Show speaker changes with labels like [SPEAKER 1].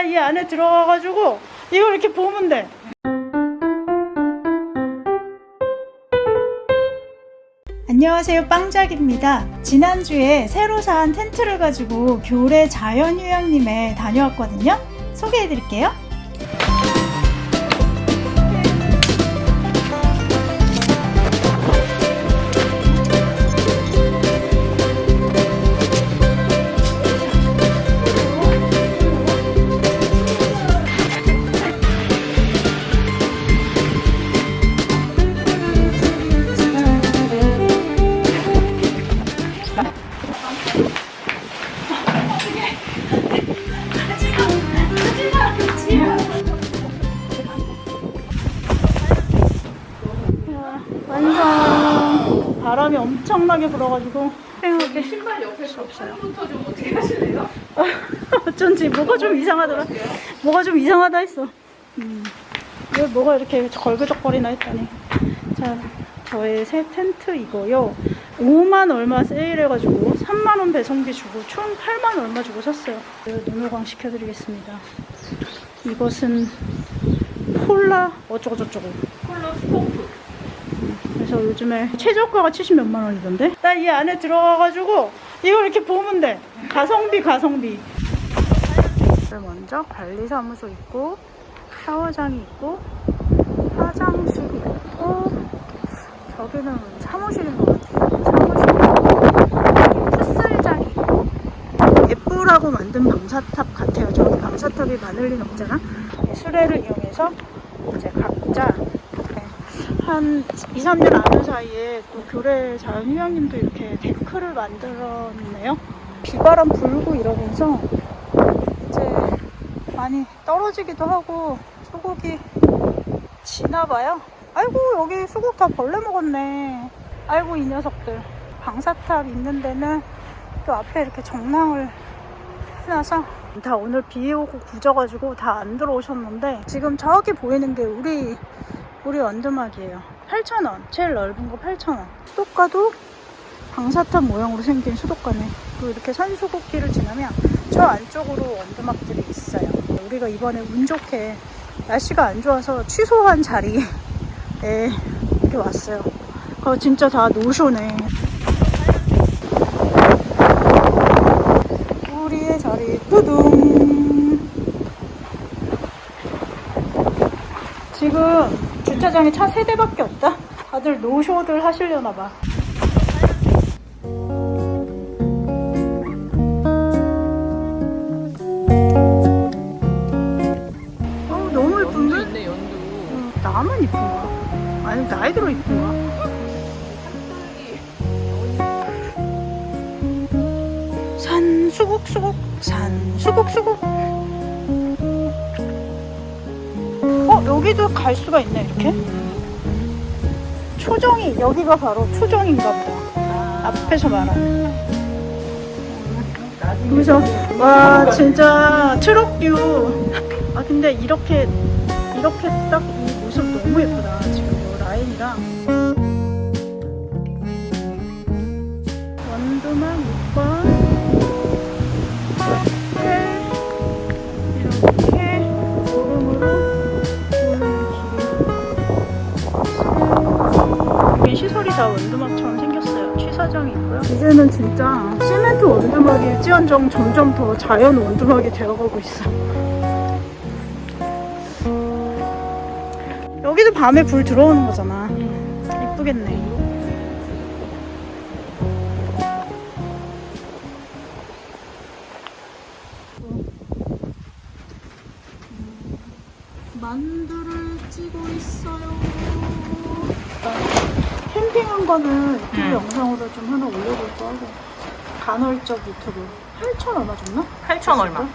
[SPEAKER 1] 나이 안에 들어가가지고 이걸 이렇게 보면 돼. 안녕하세요 빵작입니다. 지난주에 새로 산 텐트를 가지고 교래 자연휴양림에 다녀왔거든요. 소개해 드릴게요 바람이 엄청나게 불어가지고 생각해
[SPEAKER 2] 신발 옆에
[SPEAKER 1] 없어요.
[SPEAKER 2] 부터 좀 어떻게 하실래요?
[SPEAKER 1] 어쩐지 뭐가 좀 이상하더라 뭐가 좀 이상하다 했어 음. 왜 뭐가 이렇게 걸그적거리나 했더니 자 저의 새 텐트 이거요 5만 얼마 세일해가지고 3만원 배송비 주고 총 8만 얼마 주고 샀어요 이거 눈호강 시켜드리겠습니다 이것은 폴라 어쩌고저쩌고
[SPEAKER 2] 컬러 스토프.
[SPEAKER 1] 그래서 요즘에 최저가가 70 몇만 원이던데? 나 이 안에 들어가가지고 이걸 이렇게 보면 돼. 가성비 가성비. 먼저 관리사무소 있고 샤워장이 있고 화장실이 있고 저기는 사무실인 것 같아요. 사무실. 풋살장이 있고. 예쁘라고 만든 방사탑 같아요. 저기 방사탑이 많을 리는 없잖아 이 수레를 이용해서 이제 각자 네, 한 2, 3년 아는 사이에 또 교래 자연휴양님도 이렇게 데크를 만들었네요. 비바람 불고 이러면서 이제 많이 떨어지기도 하고 수국이 지나봐요. 아이고 여기 수국 다 벌레 먹었네. 아이고 이 녀석들. 방사탑 있는 데는 또 앞에 이렇게 정랑을 해놔서 다 오늘 비 오고 굳어가지고 다 안 들어오셨는데 지금 저기 보이는 게 우리 우리 원두막이에요. 8,000원. 제일 넓은 거 8,000원. 수도가도 방사탑 모양으로 생긴 수도가네. 그리고 이렇게 산수국길을 지나면 저 안쪽으로 원두막들이 있어요. 우리가 이번에 운 좋게 날씨가 안 좋아서 취소한 자리에 이렇게 왔어요. 그거 진짜 다 노쇼네. 우리의 자리 뚜둥. 지금 주차장에 차 세대밖에 없다. 다들 노쇼들 하시려나 봐. 어, 너무 예쁜데?
[SPEAKER 2] 있네 연두.
[SPEAKER 1] 어, 나만 이쁜 거야? 아니 나이 들어 이쁜 거야? 산 수국 수국 산 수국 수국 여기도 갈 수가 있네 이렇게? 초정이 여기가 바로 초정인가 보다. 앞에서 말하는. 그래서 와 진짜 트럭뷰. 아 근데 이렇게 이렇게 딱 이 모습 너무 예쁘다 지금 이 라인이랑. 원두막 6번 이렇게 있고요. 이제는 진짜 시멘트 원두막일지언정 점점 더 자연 원두막이 되어가고 있어. 여기도 밤에 불 들어오는 거잖아. 이쁘겠네. 만두를 찌고 있어요. 캠핑한 거는 유튜브
[SPEAKER 2] 음.
[SPEAKER 1] 영상으로 좀 하나 올려볼까 하고 간헐적 유튜브 8천 얼마 줬나?
[SPEAKER 2] 8천 얼마.